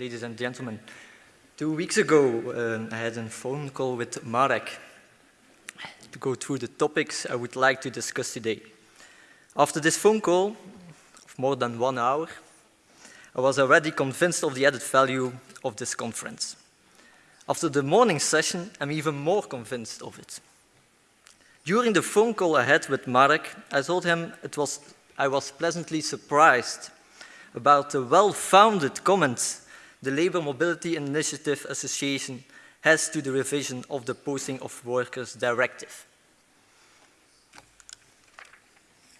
ladies and gentlemen. Two weeks ago, uh, I had a phone call with Marek to go through the topics I would like to discuss today. After this phone call of more than one hour, I was already convinced of the added value of this conference. After the morning session, I'm even more convinced of it. During the phone call I had with Marek, I told him it was, I was pleasantly surprised about the well-founded comments the Labour Mobility Initiative Association has to the revision of the Posting of Workers Directive.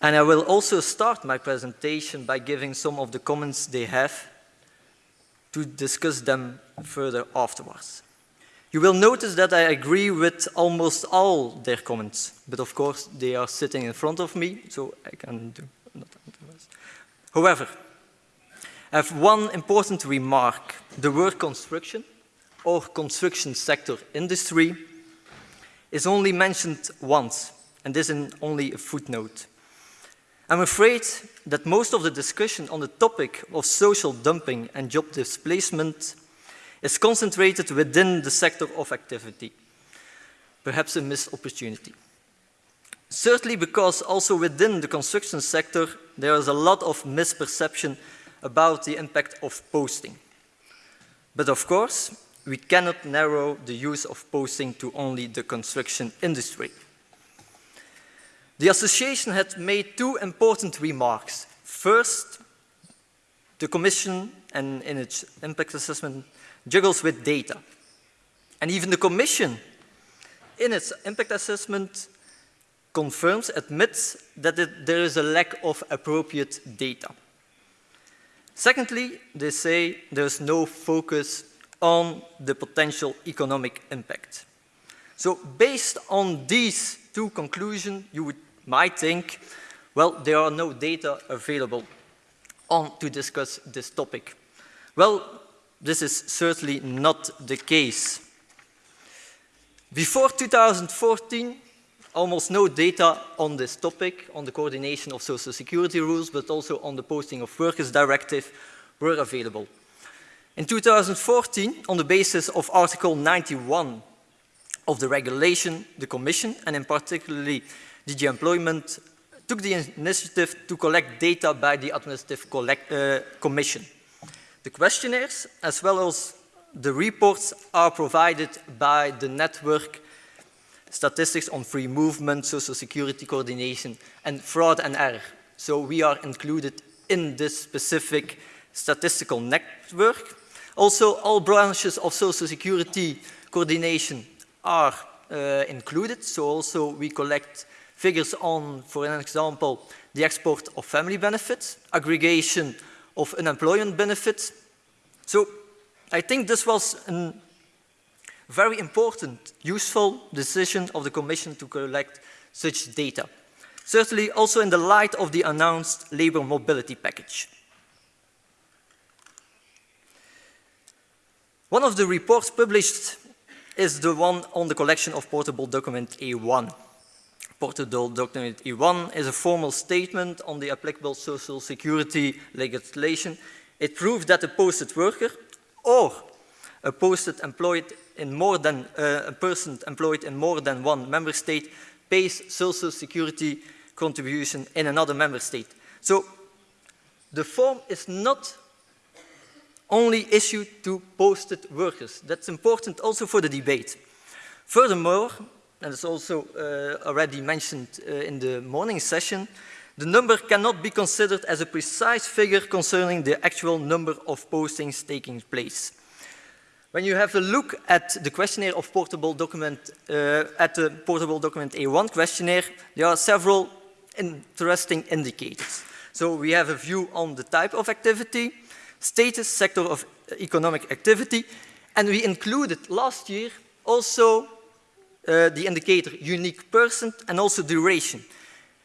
And I will also start my presentation by giving some of the comments they have to discuss them further afterwards. You will notice that I agree with almost all their comments, but of course they are sitting in front of me, so I can do not However, I have one important remark. The word construction or construction sector industry is only mentioned once, and this in only a footnote. I'm afraid that most of the discussion on the topic of social dumping and job displacement is concentrated within the sector of activity, perhaps a missed opportunity. Certainly because also within the construction sector, there is a lot of misperception about the impact of posting. But of course, we cannot narrow the use of posting to only the construction industry. The association had made two important remarks. First, the Commission and in its impact assessment juggles with data. And even the Commission, in its impact assessment, confirms, admits that it, there is a lack of appropriate data. Secondly, they say there's no focus on the potential economic impact. So based on these two conclusions, you would, might think, well, there are no data available on to discuss this topic. Well, this is certainly not the case. Before 2014, almost no data on this topic, on the coordination of social security rules, but also on the posting of workers directive were available. In 2014, on the basis of Article 91 of the regulation, the Commission, and in particularly DG Employment, took the initiative to collect data by the Administrative collect, uh, Commission. The questionnaires, as well as the reports, are provided by the network statistics on free movement, social security coordination, and fraud and error. So we are included in this specific statistical network. Also, all branches of social security coordination are uh, included. So also we collect figures on, for an example, the export of family benefits, aggregation of unemployment benefits. So I think this was a very important, useful decision of the Commission to collect such data. Certainly also in the light of the announced labour mobility package. One of the reports published is the one on the collection of portable document A1. Portable document A1 is a formal statement on the applicable social security legislation. It proves that a posted worker or a posted employed in more than uh, a person employed in more than one member state pays social security contribution in another member state. So the form is not only issued to posted workers. That's important also for the debate. Furthermore, and it's also uh, already mentioned uh, in the morning session, the number cannot be considered as a precise figure concerning the actual number of postings taking place. When you have a look at the questionnaire of portable document, uh, at the portable document A1 questionnaire, there are several interesting indicators. So we have a view on the type of activity, status, sector of economic activity, and we included last year also uh, the indicator unique person and also duration.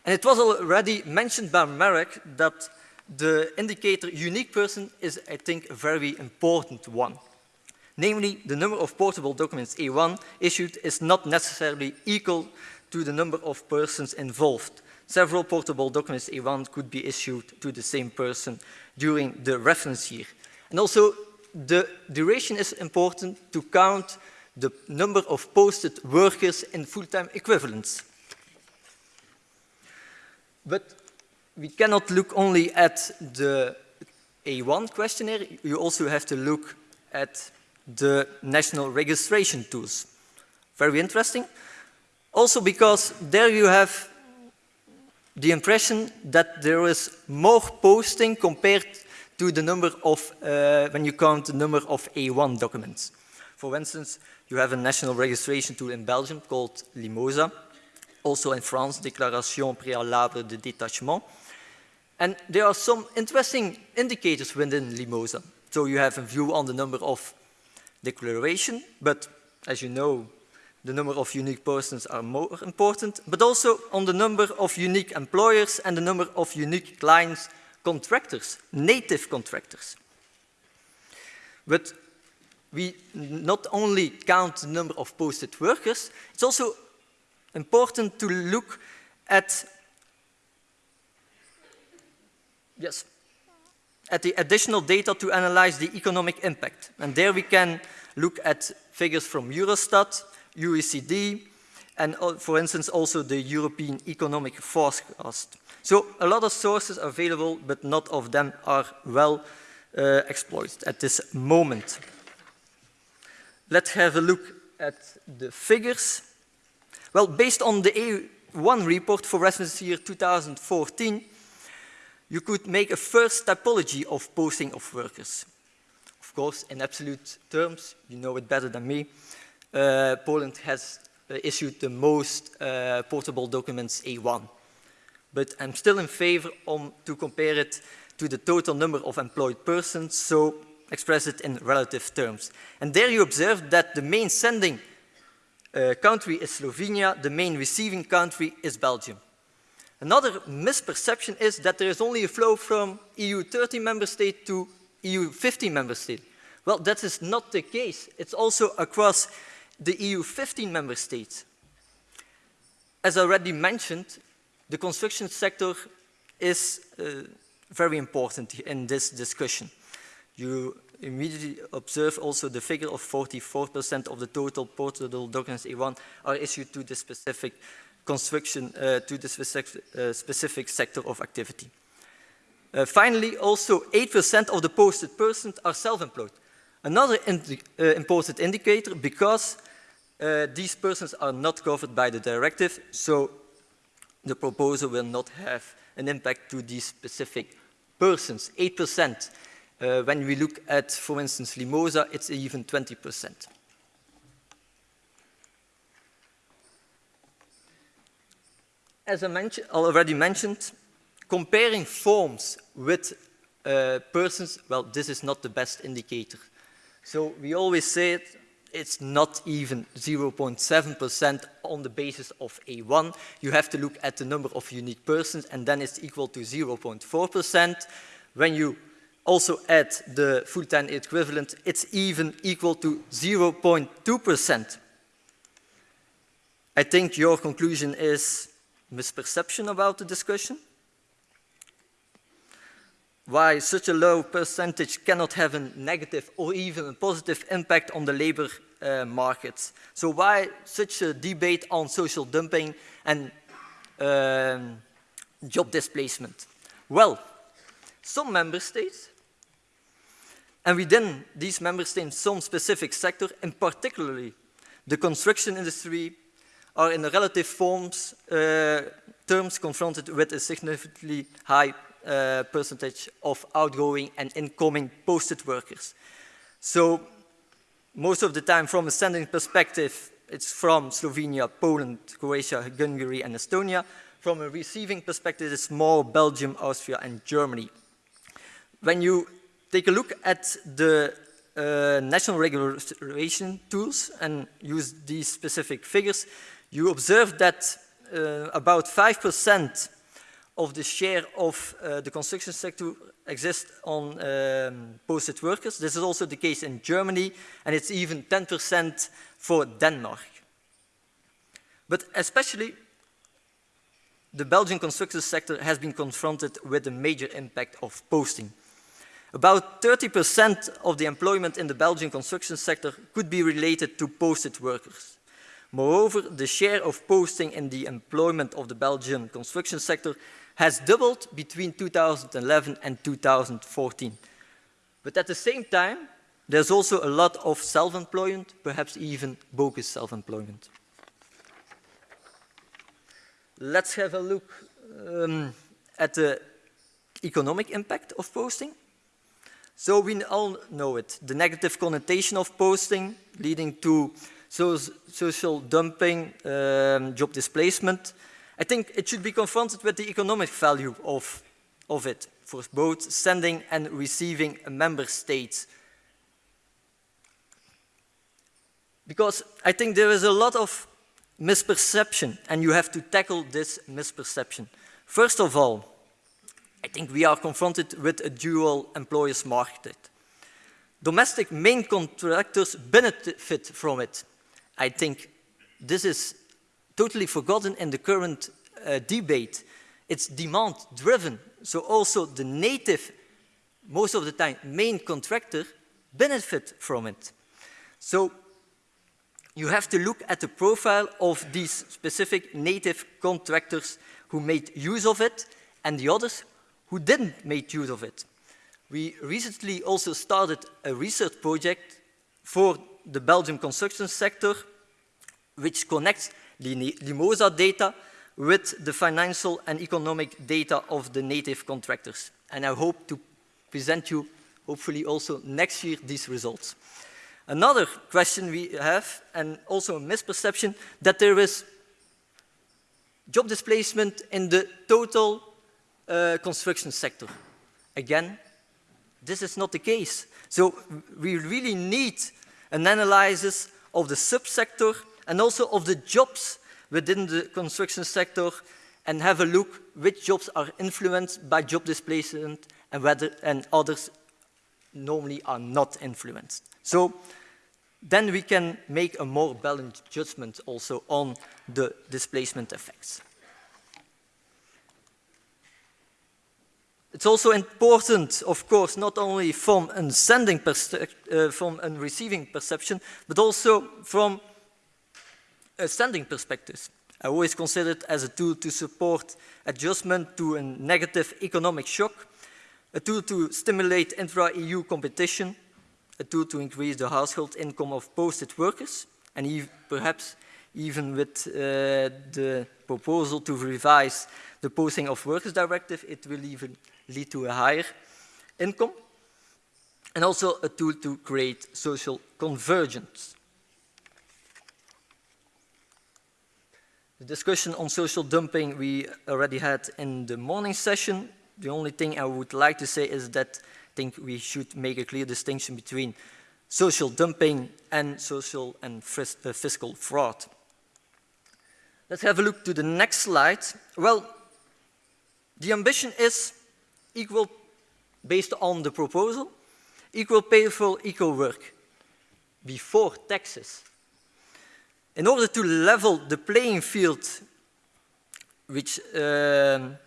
And it was already mentioned by Marek that the indicator unique person is, I think, a very important one. Namely, the number of portable documents A1 issued is not necessarily equal to the number of persons involved. Several portable documents A1 could be issued to the same person during the reference year. And also, the duration is important to count the number of posted workers in full-time equivalents. But we cannot look only at the A1 questionnaire, you also have to look at the national registration tools. Very interesting. Also because there you have the impression that there is more posting compared to the number of, uh, when you count the number of A1 documents. For instance, you have a national registration tool in Belgium called Limosa, also in France, Déclaration préalable de détachement. And there are some interesting indicators within Limosa. So you have a view on the number of declaration, but as you know, the number of unique persons are more important, but also on the number of unique employers and the number of unique clients, contractors, native contractors. But we not only count the number of posted workers, it's also important to look at yes, at the additional data to analyze the economic impact. And there we can look at figures from Eurostat, OECD, and uh, for instance also the European Economic Forecast. So a lot of sources are available, but not of them are well uh, exploited at this moment. Let's have a look at the figures. Well, based on the A1 report for reference year 2014, you could make a first typology of posting of workers. Of course, in absolute terms, you know it better than me, uh, Poland has uh, issued the most uh, portable documents A1. But I'm still in favor om to compare it to the total number of employed persons, so express it in relative terms. And there you observe that the main sending uh, country is Slovenia, the main receiving country is Belgium. Another misperception is that there is only a flow from EU 13 member state to EU 15 member state. Well, that is not the case. It's also across the EU 15 member states. As already mentioned, the construction sector is uh, very important in this discussion. You immediately observe also the figure of 44% of the total portable documents A1 are issued to the specific construction uh, to the specific, uh, specific, sector of activity. Uh, finally, also 8% of the posted persons are self-employed. Another indi uh, important indicator because uh, these persons are not covered by the directive, so the proposal will not have an impact to these specific persons. 8%. Uh, when we look at, for instance, Limosa, it's even 20%. As I already mentioned, comparing forms with uh, persons, well, this is not the best indicator. So we always say it, it's not even 0.7% on the basis of A1. You have to look at the number of unique persons and then it's equal to 0.4%. When you also add the full-time equivalent, it's even equal to 0.2%. I think your conclusion is misperception about the discussion? Why such a low percentage cannot have a negative or even a positive impact on the labor uh, markets. So why such a debate on social dumping and um, job displacement? Well, some member states, and within these member states, some specific sector, and particularly the construction industry, are in relative forms, uh, terms confronted with a significantly high uh, percentage of outgoing and incoming posted workers. So most of the time from a sending perspective, it's from Slovenia, Poland, Croatia, Hungary, and Estonia. From a receiving perspective, it's more Belgium, Austria, and Germany. When you take a look at the uh, national regulation tools and use these specific figures, you observe that uh, about 5% of the share of uh, the construction sector exists on um, posted workers. This is also the case in Germany, and it's even 10% for Denmark. But especially the Belgian construction sector has been confronted with a major impact of posting. About 30% of the employment in the Belgian construction sector could be related to posted workers. Moreover, the share of posting in the employment of the Belgian construction sector has doubled between 2011 and 2014. But at the same time, there's also a lot of self-employment, perhaps even bogus self-employment. Let's have a look um, at the economic impact of posting. So we all know it, the negative connotation of posting leading to so social dumping, um, job displacement. I think it should be confronted with the economic value of, of it for both sending and receiving member states. Because I think there is a lot of misperception and you have to tackle this misperception. First of all, I think we are confronted with a dual employers market. Domestic main contractors benefit from it. I think this is totally forgotten in the current uh, debate. It's demand driven. So also the native, most of the time, main contractor benefit from it. So you have to look at the profile of these specific native contractors who made use of it and the others who didn't make use of it. We recently also started a research project for the Belgian construction sector, which connects the Limosa data with the financial and economic data of the native contractors. And I hope to present you, hopefully also next year, these results. Another question we have, and also a misperception, that there is job displacement in the total uh, construction sector. Again, this is not the case. So we really need an analysis of the subsector and also of the jobs within the construction sector and have a look which jobs are influenced by job displacement and whether and others normally are not influenced. So then we can make a more balanced judgment also on the displacement effects. It's also important, of course, not only from a sending uh, from a receiving perception, but also from a sending perspective. I always consider it as a tool to support adjustment to a negative economic shock, a tool to stimulate intra-EU competition, a tool to increase the household income of posted workers, and e perhaps even with uh, the proposal to revise the Posting of Workers Directive, it will even lead to a higher income, and also a tool to create social convergence. The discussion on social dumping we already had in the morning session. The only thing I would like to say is that I think we should make a clear distinction between social dumping and social and fiscal fraud. Let's have a look to the next slide. Well, the ambition is equal, based on the proposal, equal pay for equal work before taxes. In order to level the playing field, which um,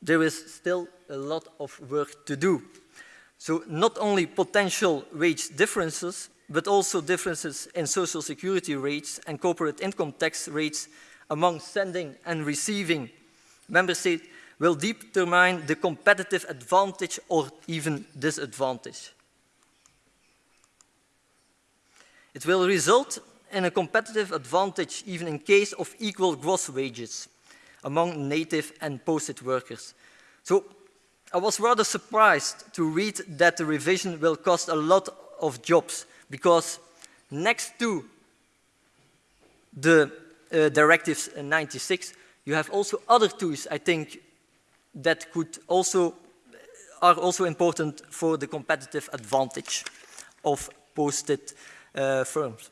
there is still a lot of work to do. So not only potential wage differences, but also differences in social security rates and corporate income tax rates among sending and receiving member states will determine the competitive advantage or even disadvantage. It will result in a competitive advantage even in case of equal gross wages among native and posted workers. So I was rather surprised to read that the revision will cost a lot of jobs because next to the uh, directives 96, you have also other tools, I think, that could also are also important for the competitive advantage of posted uh, firms.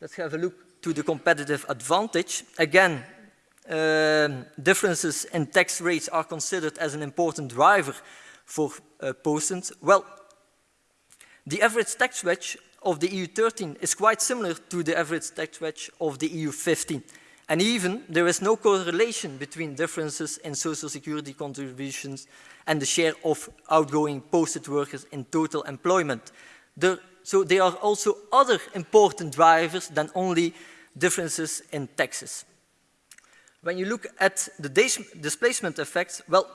Let's have a look to the competitive advantage. Again, um, differences in tax rates are considered as an important driver for uh. Well, the average tax wedge of the EU 13 is quite similar to the average tax wedge of the EU 15. And even there is no correlation between differences in social security contributions and the share of outgoing posted workers in total employment. There, so there are also other important drivers than only differences in taxes. When you look at the displacement effects, well,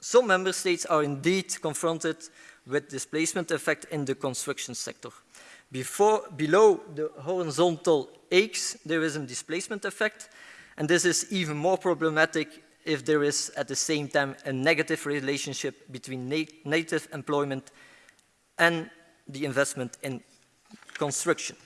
some member states are indeed confronted with displacement effect in the construction sector. Before, below the horizontal X, there is a displacement effect, and this is even more problematic if there is at the same time a negative relationship between na native employment and the investment in construction.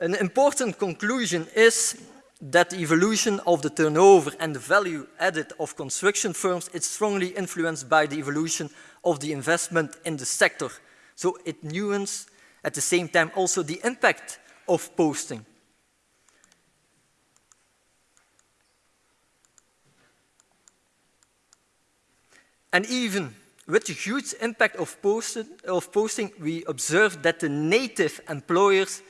An important conclusion is that the evolution of the turnover and the value added of construction firms is strongly influenced by the evolution of the investment in the sector. So it nuances at the same time also the impact of posting. And even with the huge impact of, of posting, we observe that the native employers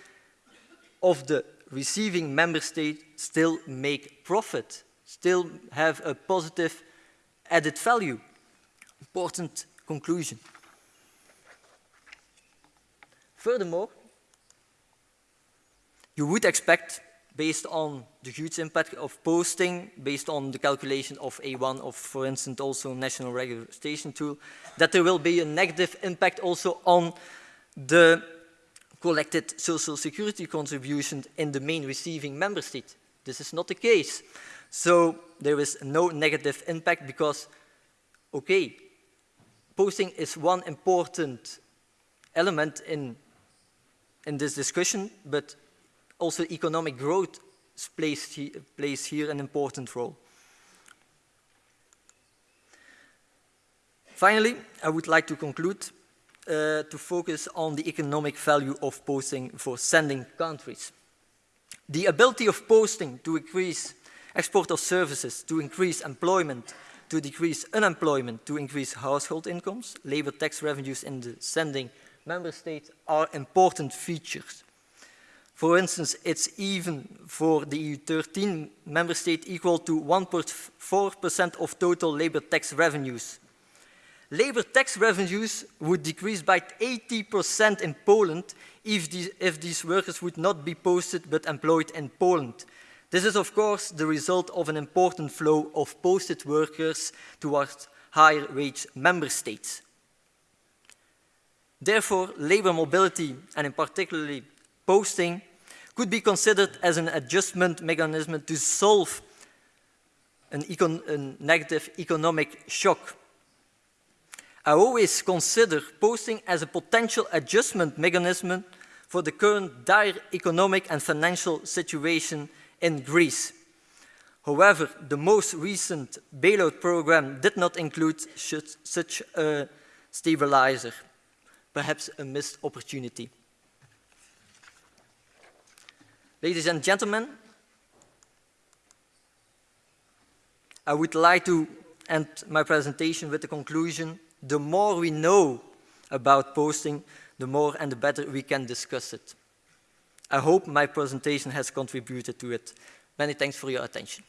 of the receiving member state still make profit, still have a positive added value. Important conclusion. Furthermore, you would expect, based on the huge impact of posting, based on the calculation of A1 of, for instance, also national registration tool, that there will be a negative impact also on the collected social security contributions in the main receiving member state. This is not the case. So there is no negative impact because, okay, posting is one important element in, in this discussion, but also economic growth plays, plays here an important role. Finally, I would like to conclude uh, to focus on the economic value of posting for sending countries. The ability of posting to increase export of services, to increase employment, to decrease unemployment, to increase household incomes, labor tax revenues in the sending member states are important features. For instance, it's even for the EU 13 member state equal to 1.4% of total labor tax revenues. Labor tax revenues would decrease by 80% in Poland if, the, if these workers would not be posted but employed in Poland. This is, of course, the result of an important flow of posted workers towards higher wage member states. Therefore, labor mobility, and in particular posting, could be considered as an adjustment mechanism to solve an econ a negative economic shock. I always consider posting as a potential adjustment mechanism for the current dire economic and financial situation in Greece. However, the most recent bailout program did not include such a stabilizer, perhaps a missed opportunity. Ladies and gentlemen, I would like to end my presentation with the conclusion, the more we know about posting, the more and the better we can discuss it. I hope my presentation has contributed to it. Many thanks for your attention.